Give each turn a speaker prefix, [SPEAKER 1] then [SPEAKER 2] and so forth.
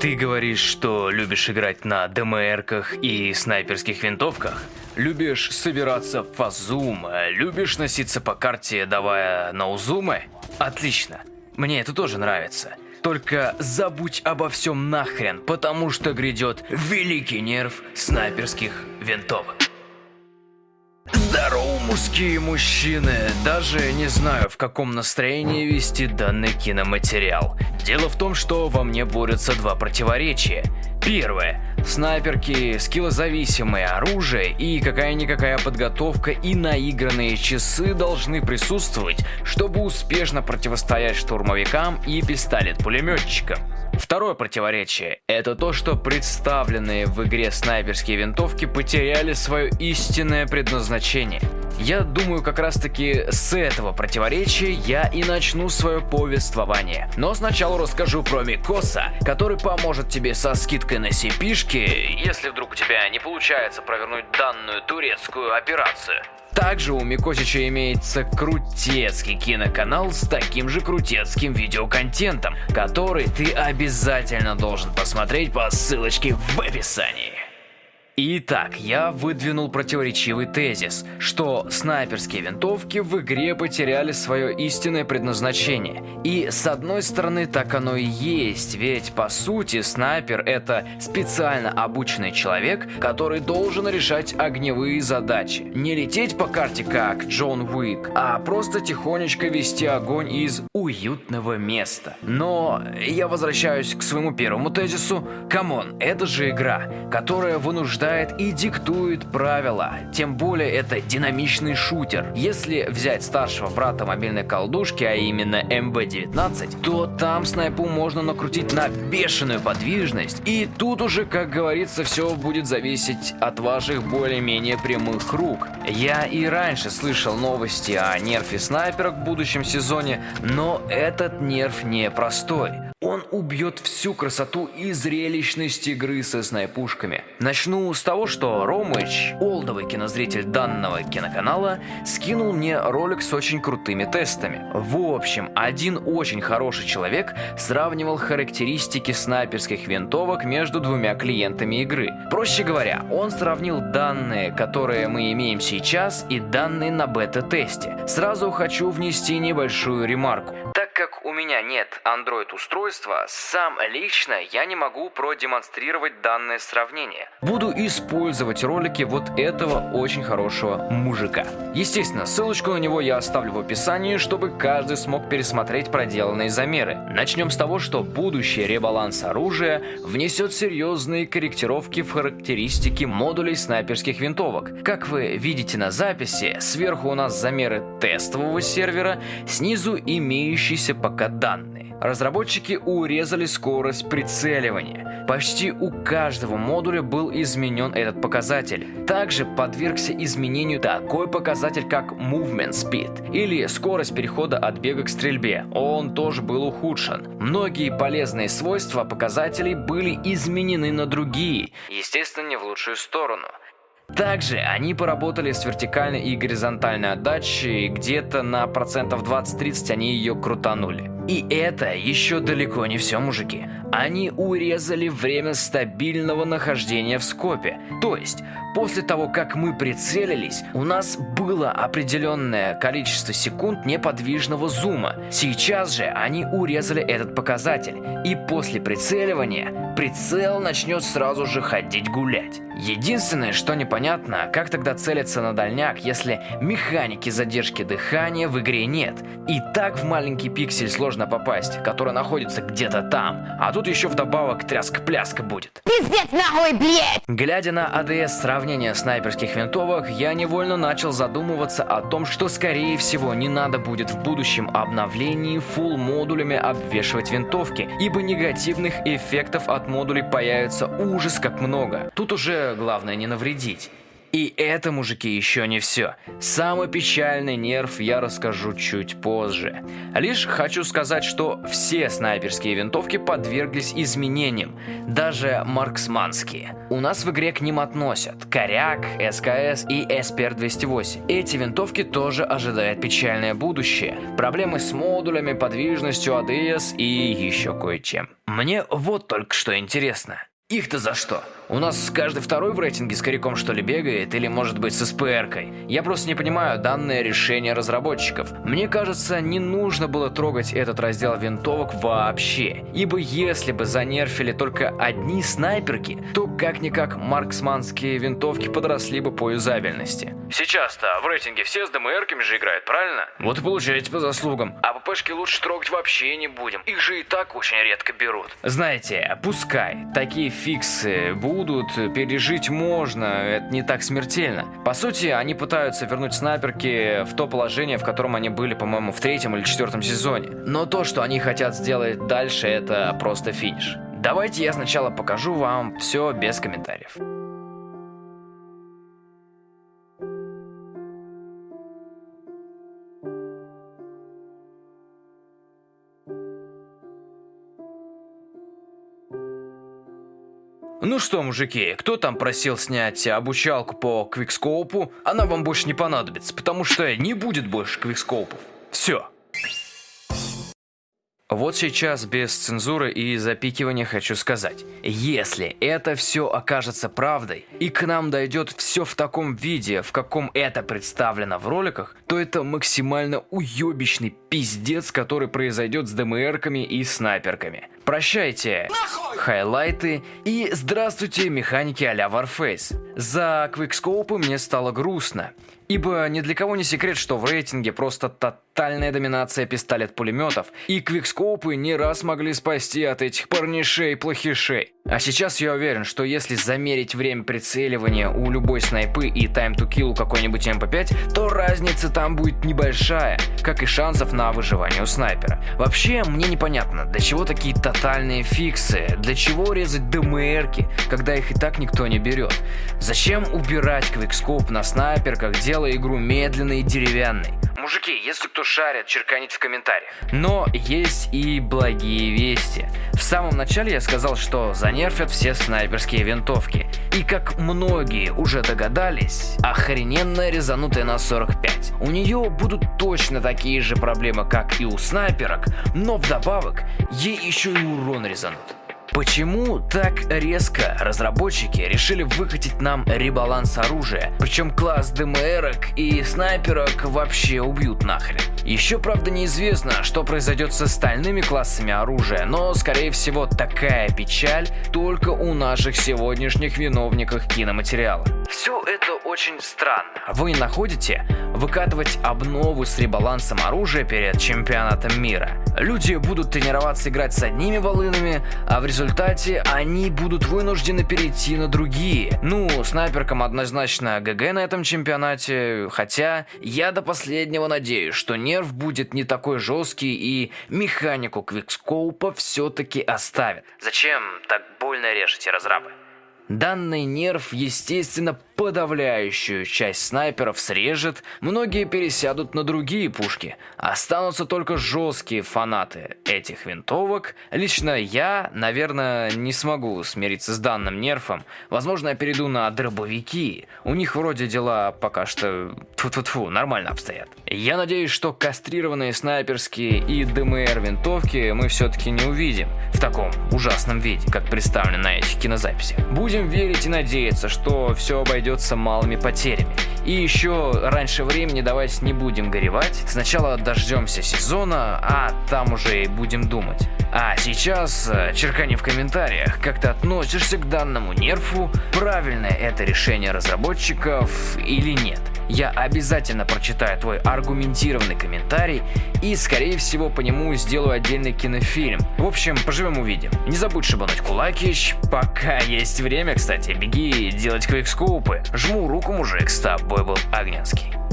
[SPEAKER 1] Ты говоришь, что любишь играть на ДМРках и снайперских винтовках? Любишь собираться в фазум, любишь носиться по карте, давая наузумы? Отлично, мне это тоже нравится. Только забудь обо всем нахрен, потому что грядет великий нерв снайперских винтовок. Здорово, мужские мужчины! Даже не знаю, в каком настроении вести данный киноматериал. Дело в том, что во мне борются два противоречия. Первое. Снайперки, скиллозависимое оружие и какая-никакая подготовка и наигранные часы должны присутствовать, чтобы успешно противостоять штурмовикам и пистолет-пулеметчикам. Второе противоречие – это то, что представленные в игре снайперские винтовки потеряли свое истинное предназначение. Я думаю, как раз таки с этого противоречия я и начну свое повествование. Но сначала расскажу про Микоса, который поможет тебе со скидкой на сипишки, если вдруг у тебя не получается провернуть данную турецкую операцию. Также у Микосича имеется крутецкий киноканал с таким же крутецким видеоконтентом, который ты обязательно должен посмотреть по ссылочке в описании. Итак, я выдвинул противоречивый тезис, что снайперские винтовки в игре потеряли свое истинное предназначение. И с одной стороны так оно и есть, ведь по сути снайпер это специально обученный человек, который должен решать огневые задачи. Не лететь по карте как Джон Уик, а просто тихонечко вести огонь из уютного места. Но я возвращаюсь к своему первому тезису. Come on, это же игра, которая вынуждает рождает и диктует правила. Тем более это динамичный шутер. Если взять старшего брата мобильной колдушки, а именно МБ-19, то там снайпу можно накрутить на бешеную подвижность. И тут уже, как говорится, все будет зависеть от ваших более-менее прямых рук. Я и раньше слышал новости о нерфе снайперок в будущем сезоне, но этот нерф не простой. Он убьет всю красоту и зрелищность игры со снайпушками. Начну с того, что Ромыч, олдовый кинозритель данного киноканала, скинул мне ролик с очень крутыми тестами. В общем, один очень хороший человек сравнивал характеристики снайперских винтовок между двумя клиентами игры. Проще говоря, он сравнил данные, которые мы имеем сейчас, и данные на бета-тесте. Сразу хочу внести небольшую ремарку. Так меня нет Android-устройства, сам лично я не могу продемонстрировать данное сравнение. Буду использовать ролики вот этого очень хорошего мужика. Естественно, ссылочку на него я оставлю в описании, чтобы каждый смог пересмотреть проделанные замеры. Начнем с того, что будущий ребаланс оружия внесет серьезные корректировки в характеристики модулей снайперских винтовок. Как вы видите на записи, сверху у нас замеры тестового сервера, снизу имеющие имеющиеся пока данные. Разработчики урезали скорость прицеливания. Почти у каждого модуля был изменен этот показатель. Также подвергся изменению такой показатель, как Movement Speed, или скорость перехода от бега к стрельбе. Он тоже был ухудшен. Многие полезные свойства показателей были изменены на другие, естественно, не в лучшую сторону. Также они поработали с вертикальной и горизонтальной отдачей, где-то на процентов 20-30 они ее крутанули. И это еще далеко не все, мужики. Они урезали время стабильного нахождения в скопе. То есть, после того, как мы прицелились, у нас было определенное количество секунд неподвижного зума. Сейчас же они урезали этот показатель. И после прицеливания прицел начнет сразу же ходить гулять. Единственное, что непонятно, как тогда целиться на дальняк, если механики задержки дыхания в игре нет. И так в маленький пиксель сложно попасть, который находится где-то там. А тут еще вдобавок тряска-пляска будет. Пиздец нахуй, блядь! Глядя на АДС сравнения снайперских винтовок, я невольно начал задумываться о том, что скорее всего не надо будет в будущем обновлении full модулями обвешивать винтовки, ибо негативных эффектов от модулей появится ужас как много. Тут уже главное не навредить. И это, мужики, еще не все. Самый печальный нерв я расскажу чуть позже. Лишь хочу сказать, что все снайперские винтовки подверглись изменениям, даже марксманские. У нас в игре к ним относят Коряк, СКС и СПР-208. Эти винтовки тоже ожидает печальное будущее. Проблемы с модулями, подвижностью, ADS и еще кое-чем. Мне вот только что интересно. Их-то за что? У нас каждый второй в рейтинге с коряком что ли бегает, или может быть с СПРкой. Я просто не понимаю данное решение разработчиков. Мне кажется, не нужно было трогать этот раздел винтовок вообще. Ибо если бы занерфили только одни снайперки, то как-никак марксманские винтовки подросли бы по юзабельности. Сейчас-то в рейтинге все с ДМРками же играют, правильно? Вот и получаете по заслугам. А ППшки лучше трогать вообще не будем. Их же и так очень редко берут. Знаете, пускай такие фиксы будут будут, пережить можно, это не так смертельно. По сути, они пытаются вернуть снайперки в то положение, в котором они были, по-моему, в третьем или четвертом сезоне. Но то, что они хотят сделать дальше, это просто финиш. Давайте я сначала покажу вам все без комментариев. Ну что, мужики, кто там просил снять обучалку по квикскоупу? Она вам больше не понадобится, потому что не будет больше квикскоупов. Все. Вот сейчас без цензуры и запикивания хочу сказать. Если это все окажется правдой, и к нам дойдет все в таком виде, в каком это представлено в роликах, то это максимально уебищный пиздец, который произойдет с ДМРками и снайперками. Прощайте, хайлайты и здравствуйте, механики а-ля Warface. За квикскоупы мне стало грустно. Ибо ни для кого не секрет, что в рейтинге просто тотальная доминация пистолет-пулеметов, и квикскопы не раз могли спасти от этих парнишей-плохишей. А сейчас я уверен, что если замерить время прицеливания у любой снайпы и time to kill у какой-нибудь МП5, то разница там будет небольшая, как и шансов на выживание у снайпера. Вообще, мне непонятно, для чего такие тотальные фиксы, для чего резать ДМРки, когда их и так никто не берет. Зачем убирать квикскоп на снайперках, делая игру медленной и деревянной? Мужики, если кто шарит, черканите в комментариях. Но есть и благие вести. В самом начале я сказал, что занерфят все снайперские винтовки. И как многие уже догадались, охрененная резанутая на 45. У нее будут точно такие же проблемы, как и у снайперок, но вдобавок ей еще и урон резанут. Почему так резко разработчики решили выкатить нам ребаланс оружия? Причем класс ДМРок и снайперок вообще убьют нахрен. Еще правда неизвестно, что произойдет с остальными классами оружия, но скорее всего такая печаль только у наших сегодняшних виновников киноматериала. Все это очень странно. Вы не находите? Выкатывать обнову с ребалансом оружия перед чемпионатом мира. Люди будут тренироваться играть с одними волынами, а в результате они будут вынуждены перейти на другие. Ну, снайперкам однозначно ГГ на этом чемпионате, хотя я до последнего надеюсь, что нерв будет не такой жесткий и механику квикскоупа все-таки оставит. Зачем так больно режете разрабы? Данный нерв, естественно, подавляющую часть снайперов срежет, многие пересядут на другие пушки. Останутся только жесткие фанаты этих винтовок. Лично я, наверное, не смогу смириться с данным нерфом. Возможно, я перейду на дробовики. У них вроде дела пока что тьфу-тьфу-тьфу, нормально обстоят. Я надеюсь, что кастрированные снайперские и ДМР винтовки мы все-таки не увидим в таком ужасном виде, как представлено на этих кинозаписях. Будем верить и надеяться, что все обойдется малыми потерями. И еще раньше времени давайте не будем горевать. Сначала дождемся сезона, а там уже и будем думать. А сейчас э, черкани в комментариях, как ты относишься к данному нерфу, правильное это решение разработчиков или нет. Я обязательно прочитаю твой аргументированный комментарий и, скорее всего, по нему сделаю отдельный кинофильм. В общем, поживем увидим. Не забудь шибануть кулакищ, пока есть время, кстати, беги делать квикскоупы. Жму руку, мужик, с тобой был Огненский.